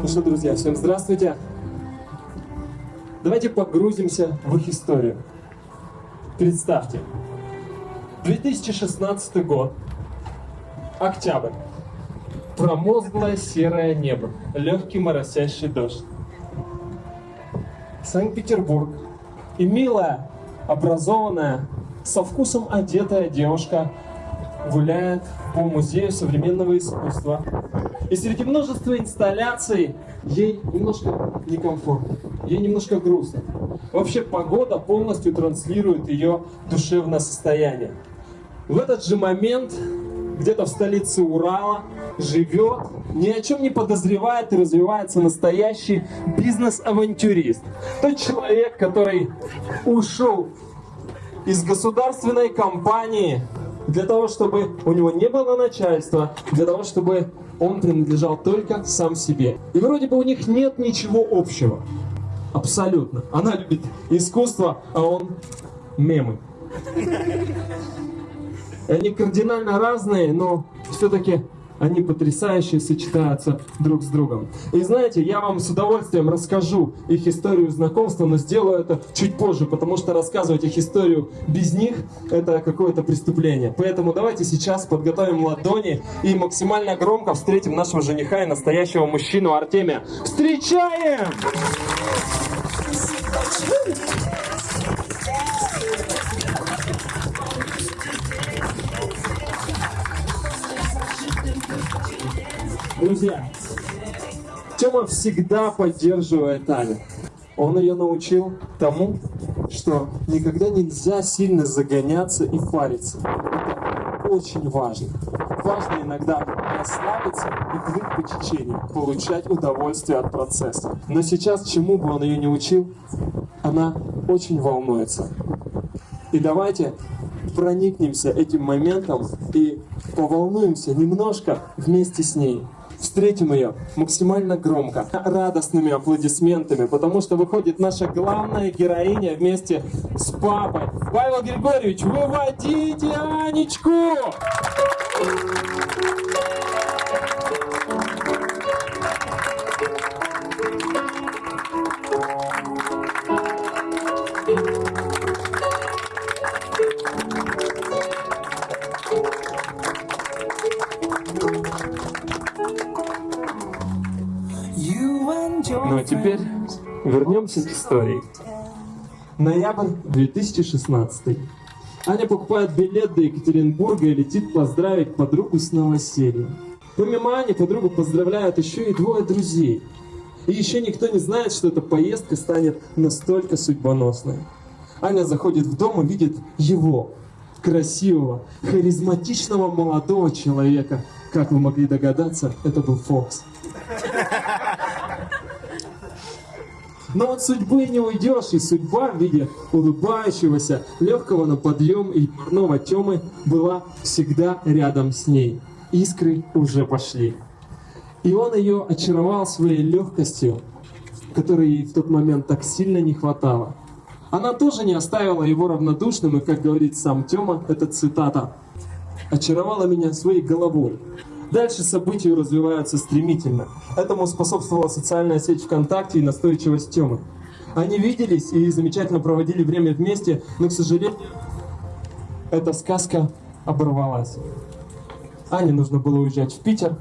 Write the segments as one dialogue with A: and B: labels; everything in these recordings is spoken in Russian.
A: Ну что, друзья, всем здравствуйте. Давайте погрузимся в их историю. Представьте, 2016 год, октябрь, промозглое серое небо, легкий моросящий дождь. Санкт-Петербург и милая, образованная, со вкусом одетая девушка гуляет по музею современного искусства. И среди множества инсталляций ей немножко некомфортно, ей немножко грустно. Вообще погода полностью транслирует ее душевное состояние. В этот же момент где-то в столице Урала живет, ни о чем не подозревает и развивается настоящий бизнес-авантюрист. Тот человек, который ушел из государственной компании для того, чтобы у него не было начальства, для того, чтобы он принадлежал только сам себе. И вроде бы у них нет ничего общего. Абсолютно. Она любит искусство, а он мемы. Они кардинально разные, но все-таки они потрясающе сочетаются друг с другом. И знаете, я вам с удовольствием расскажу их историю знакомства, но сделаю это чуть позже, потому что рассказывать их историю без них – это какое-то преступление. Поэтому давайте сейчас подготовим ладони и максимально громко встретим нашего жениха и настоящего мужчину Артемия. Встречаем! Друзья, Тёма всегда поддерживает Аню. Он ее научил тому, что никогда нельзя сильно загоняться и фариться. Это очень важно. Важно иногда расслабиться и плыть по течению, получать удовольствие от процесса. Но сейчас, чему бы он ее не учил, она очень волнуется. И давайте проникнемся этим моментом и поволнуемся немножко вместе с ней встретим ее максимально громко, радостными аплодисментами, потому что выходит наша главная героиня вместе с папой. Павел Григорьевич, выводите Анечку! Ну вернемся к истории. Ноябрь 2016. Аня покупает билет до Екатеринбурга и летит поздравить подругу с новосельем. Помимо Ани, подругу поздравляют еще и двое друзей. И еще никто не знает, что эта поездка станет настолько судьбоносной. Аня заходит в дом и видит его, красивого, харизматичного молодого человека. Как вы могли догадаться, это был Фокс. Но от судьбы не уйдешь, и судьба в виде улыбающегося, легкого на подъем и парного Темы была всегда рядом с ней. Искры уже пошли. И он ее очаровал своей легкостью, которой ей в тот момент так сильно не хватало. Она тоже не оставила его равнодушным, и, как говорит сам Тёма, это цитата, «очаровала меня своей головой». Дальше события развиваются стремительно. Этому способствовала социальная сеть ВКонтакте и настойчивость Тёмы. Они виделись и замечательно проводили время вместе, но, к сожалению, эта сказка оборвалась. Ане нужно было уезжать в Питер,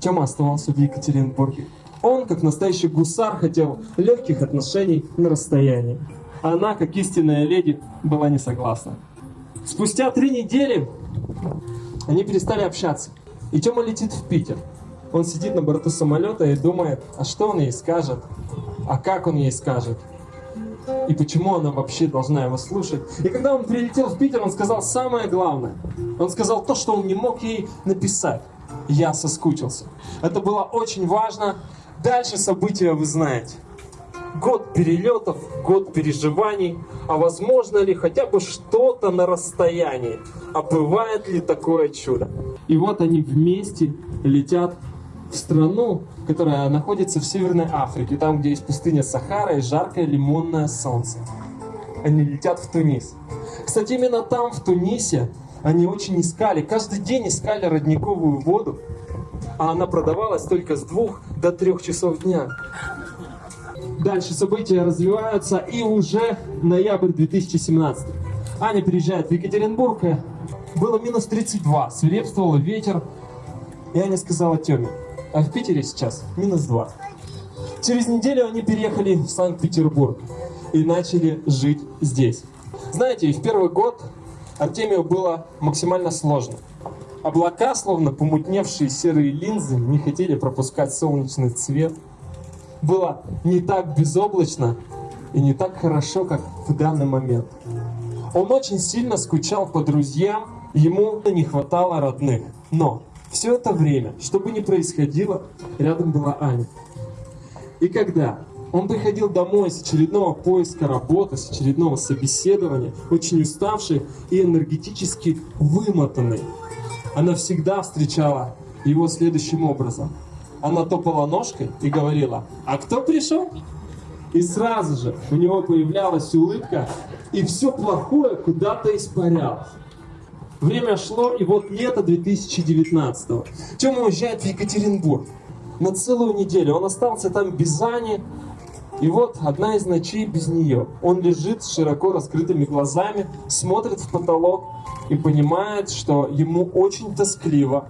A: Тёма оставался в Екатеринбурге. Он, как настоящий гусар, хотел легких отношений на расстоянии. Она, как истинная леди, была не согласна. Спустя три недели они перестали общаться. И Тёма летит в Питер. Он сидит на борту самолета и думает, а что он ей скажет, а как он ей скажет, и почему она вообще должна его слушать. И когда он прилетел в Питер, он сказал самое главное. Он сказал то, что он не мог ей написать. Я соскучился. Это было очень важно. Дальше события вы знаете. Год перелетов, год переживаний, а возможно ли хотя бы что-то на расстоянии? А бывает ли такое чудо? И вот они вместе летят в страну, которая находится в Северной Африке, там, где есть пустыня Сахара и жаркое лимонное солнце. Они летят в Тунис. Кстати, именно там, в Тунисе, они очень искали, каждый день искали родниковую воду, а она продавалась только с двух до трех часов дня. Дальше события развиваются, и уже ноябрь 2017. Аня приезжает в Екатеринбург, было минус 32, свирепствовал ветер, и Аня сказала Теме, а в Питере сейчас минус 2. Через неделю они переехали в Санкт-Петербург и начали жить здесь. Знаете, в первый год Артемию было максимально сложно. Облака, словно помутневшие серые линзы, не хотели пропускать солнечный цвет. Было не так безоблачно и не так хорошо, как в данный момент. Он очень сильно скучал по друзьям, ему не хватало родных. Но все это время, что бы ни происходило, рядом была Аня. И когда он приходил домой с очередного поиска работы, с очередного собеседования, очень уставший и энергетически вымотанный, она всегда встречала его следующим образом. Она топала ножкой и говорила, а кто пришел? И сразу же у него появлялась улыбка, и все плохое куда-то испарялось. Время шло, и вот лето 2019 -го. Тёма уезжает в Екатеринбург на целую неделю. Он остался там без Ани, и вот одна из ночей без нее. Он лежит с широко раскрытыми глазами, смотрит в потолок и понимает, что ему очень тоскливо,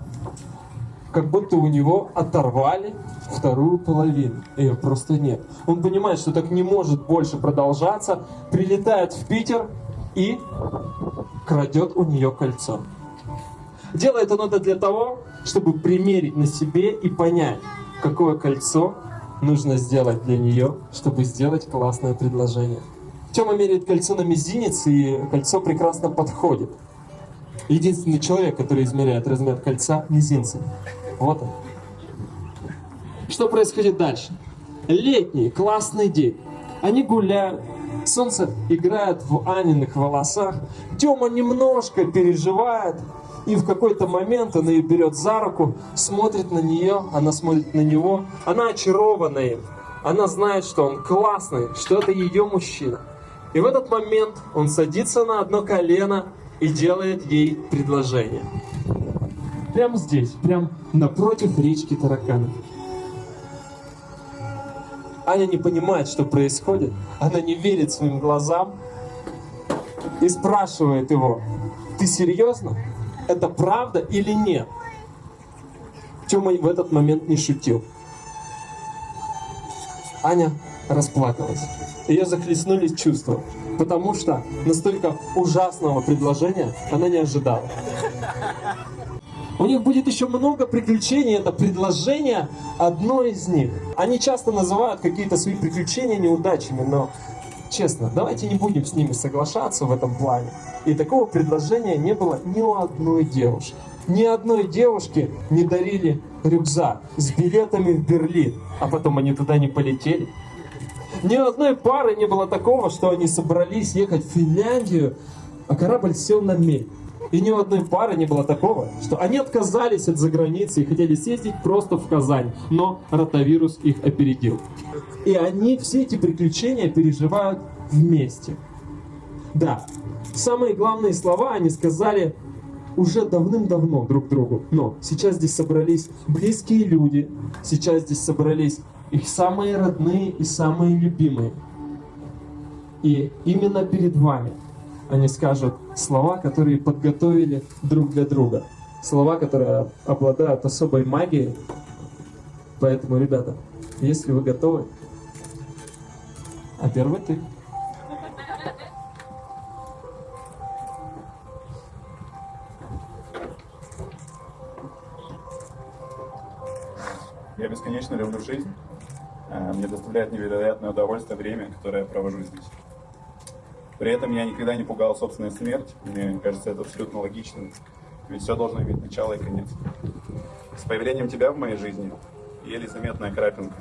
A: как будто у него оторвали вторую половину. Ее просто нет. Он понимает, что так не может больше продолжаться, прилетает в Питер и крадет у нее кольцо. Делает он это для того, чтобы примерить на себе и понять, какое кольцо нужно сделать для нее, чтобы сделать классное предложение. Тёма меряет кольцо на мизинец, и кольцо прекрасно подходит. Единственный человек, который измеряет размер кольца мизинцем. Вот он. Что происходит дальше? Летний классный день. Они гуляют, солнце играет в Аниных волосах. Тёма немножко переживает, и в какой-то момент он ее берет за руку, смотрит на нее, она смотрит на него, она очарована им. Она знает, что он классный, что это ее мужчина. И в этот момент он садится на одно колено и делает ей предложение. Прямо здесь, прям напротив речки тараканов. Аня не понимает, что происходит. Она не верит своим глазам и спрашивает его, ты серьезно? это правда или нет. Тёма в этот момент не шутил. Аня расплакалась. Ее захлестнулись чувства, потому что настолько ужасного предложения она не ожидала. У них будет еще много приключений, это предложение одно из них. Они часто называют какие-то свои приключения неудачами, но честно, давайте не будем с ними соглашаться в этом плане. И такого предложения не было ни у одной девушки. Ни одной девушке не дарили рюкзак с билетами в Берлин, а потом они туда не полетели. Ни одной пары не было такого, что они собрались ехать в Финляндию, а корабль сел на мель. И ни у одной пары не было такого, что они отказались от заграницы и хотели съездить просто в Казань, но ротавирус их опередил. И они все эти приключения переживают вместе. Да, самые главные слова они сказали уже давным-давно друг другу. Но сейчас здесь собрались близкие люди, сейчас здесь собрались их самые родные и самые любимые. И именно перед вами они скажут слова, которые подготовили друг для друга. Слова, которые обладают особой магией. Поэтому, ребята, если вы готовы, а первый ты.
B: Я бесконечно люблю жизнь. Э, мне доставляет невероятное удовольствие время, которое я провожу здесь. При этом я никогда не пугал собственную смерть. Мне кажется, это абсолютно логично. Ведь все должно иметь начало и конец. С появлением тебя в моей жизни еле заметная крапинка.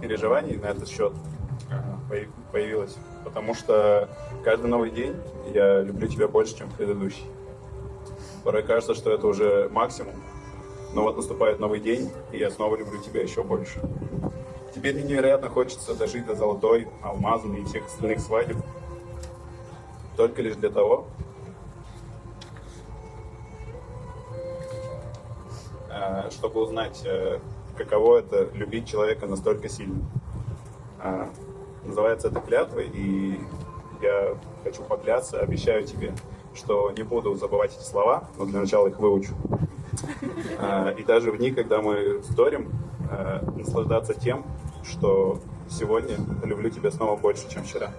B: Переживаний на этот счет появилось. Потому что каждый новый день я люблю тебя больше, чем предыдущий. Порой кажется, что это уже максимум. Но вот наступает новый день, и я снова люблю тебя еще больше. Теперь мне невероятно хочется дожить до золотой, алмазной и всех остальных свадеб. Только лишь для того, э, чтобы узнать, э, каково это любить человека настолько сильно. Э, Называется это клятвой, и я хочу поклясться, обещаю тебе, что не буду забывать эти слова, но для начала их выучу. И даже в дни, когда мы вторим, э, наслаждаться тем, что сегодня люблю тебя снова больше, чем вчера.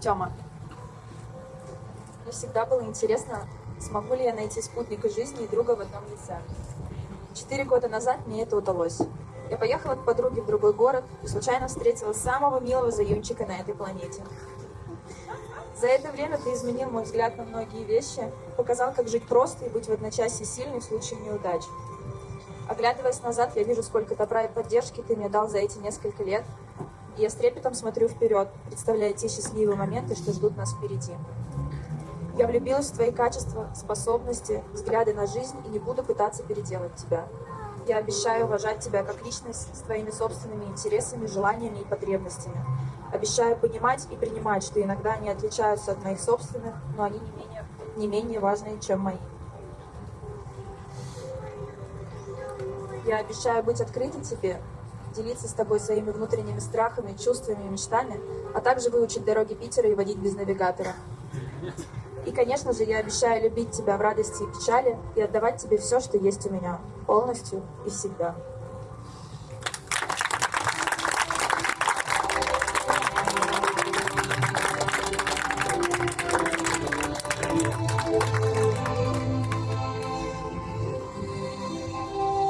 C: Тёма, мне всегда было интересно, смогу ли я найти спутника жизни и друга в одном лице. Четыре года назад мне это удалось. Я поехала к подруге в другой город и случайно встретила самого милого заюнчика на этой планете. За это время ты изменил мой взгляд на многие вещи, показал, как жить просто и быть в одночасье сильной в случае неудач. Оглядываясь назад, я вижу, сколько добра и поддержки ты мне дал за эти несколько лет, и я с трепетом смотрю вперед, представляя те счастливые моменты, что ждут нас впереди. Я влюбилась в твои качества, способности, взгляды на жизнь и не буду пытаться переделать тебя. Я обещаю уважать тебя как личность с твоими собственными интересами, желаниями и потребностями. Обещаю понимать и принимать, что иногда они отличаются от моих собственных, но они не менее, не менее важные, чем мои. Я обещаю быть открытой тебе, делиться с тобой своими внутренними страхами, чувствами и мечтами, а также выучить дороги Питера и водить без навигатора. И, конечно же, я обещаю любить тебя в радости и печали и отдавать тебе все, что есть у меня, полностью и всегда.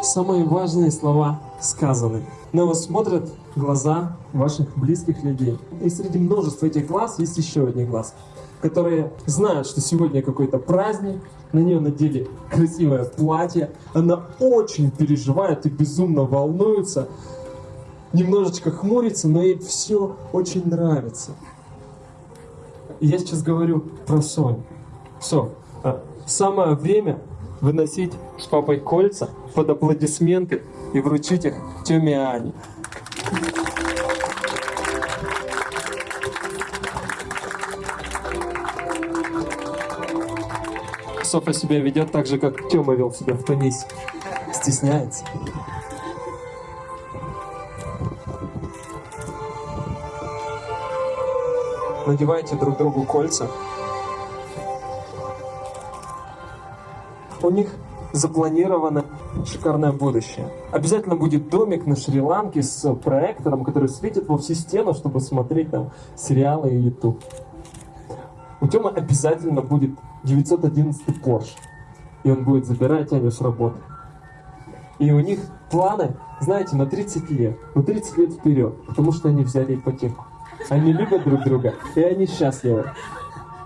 A: Самые важные слова сказаны. На вас смотрят глаза ваших близких людей. И среди множества этих глаз есть еще один глаз, которые знают, что сегодня какой-то праздник, на нее надели красивое платье, она очень переживает и безумно волнуется, немножечко хмурится, но ей все очень нравится. Я сейчас говорю про Соню. Все, самое время выносить с папой кольца под аплодисменты и вручить их Тёме Ане. Софа себя ведет так же, как Тёма вел себя в Тунисе. Стесняется. Надевайте друг другу кольца. Запланировано шикарное будущее. Обязательно будет домик на Шри-Ланке с проектором, который светит во всю стену, чтобы смотреть там сериалы и YouTube. У Тёмы обязательно будет 911 Porsche. И он будет забирать Аню с работы. И у них планы, знаете, на 30 лет. На 30 лет вперед. Потому что они взяли ипотеку. Они любят друг друга, и они счастливы.